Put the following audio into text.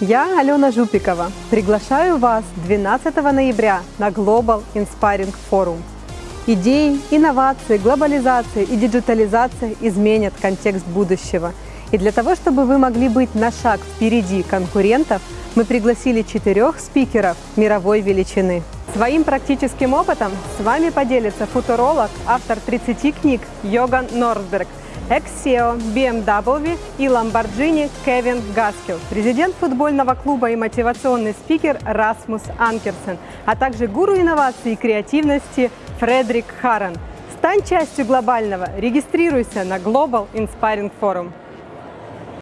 Я, Алена Жупикова, приглашаю вас 12 ноября на Global Inspiring Forum. Идеи, инновации, глобализация и диджитализация изменят контекст будущего. И для того, чтобы вы могли быть на шаг впереди конкурентов, мы пригласили четырех спикеров мировой величины. Своим практическим опытом с вами поделится футуролог, автор 30 книг Йоган Норсберг, экс-SEO BMW и Lamborghini Кевин Гаскил, президент футбольного клуба и мотивационный спикер Расмус Анкерсен, а также гуру инноваций и креативности Фредерик Харрен. Стань частью глобального, регистрируйся на Global Inspiring Forum.